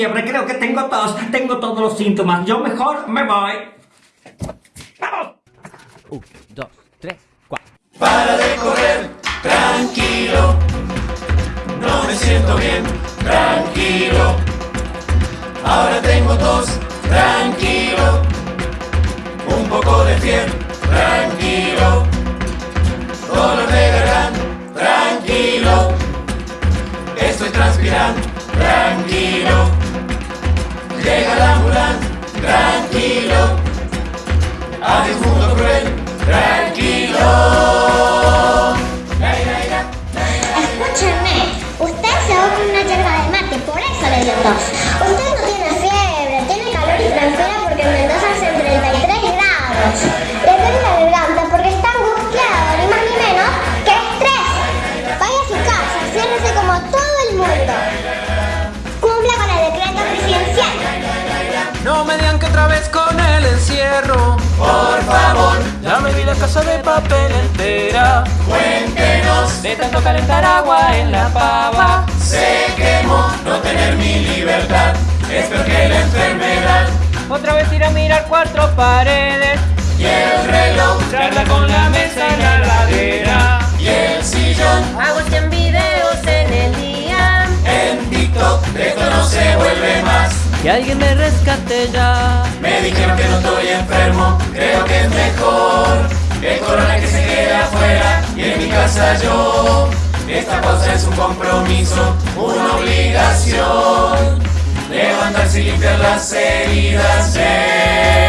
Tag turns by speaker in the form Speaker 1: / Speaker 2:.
Speaker 1: fiebre, creo que tengo tos, tengo todos los síntomas. Yo mejor me voy. ¡Vamos!
Speaker 2: Un, dos, tres, cuatro.
Speaker 3: Para de correr, tranquilo. No me siento bien, tranquilo. Ahora tengo tos, tranquilo. Un poco de fiebre, tranquilo. Dolor de garganta, tranquilo. Estoy transpirando,
Speaker 4: una yerba de mate, por eso le dio tos. Usted no tiene fiebre, tiene calor y transpira porque en Mendoza hace 33 grados. Le duele la garganta porque está angustiado, ni más ni menos que estrés. Vaya a su casa, ciérrese como todo el mundo. Cumpla con el decreto presidencial.
Speaker 5: No me digan que otra vez con el encierro.
Speaker 3: Por favor,
Speaker 5: Ya me vi la casa de papel entera.
Speaker 3: cuéntenos.
Speaker 5: De tanto calentar agua en la pava.
Speaker 3: Mi libertad. Es peor que la enfermedad.
Speaker 5: Otra vez ir a mirar cuatro paredes.
Speaker 3: Y el reloj,
Speaker 5: Traerla con la mesa en la ladera.
Speaker 3: y el sillón.
Speaker 6: Hago 100 videos en el día.
Speaker 3: En TikTok, de esto no se vuelve más.
Speaker 2: Que alguien me rescate ya.
Speaker 3: Me dijeron que no estoy enfermo, creo que es mejor el corona que se quede afuera y en mi casa yo. Esta pausa es un compromiso, una obligación. Y limpiar las heridas todos.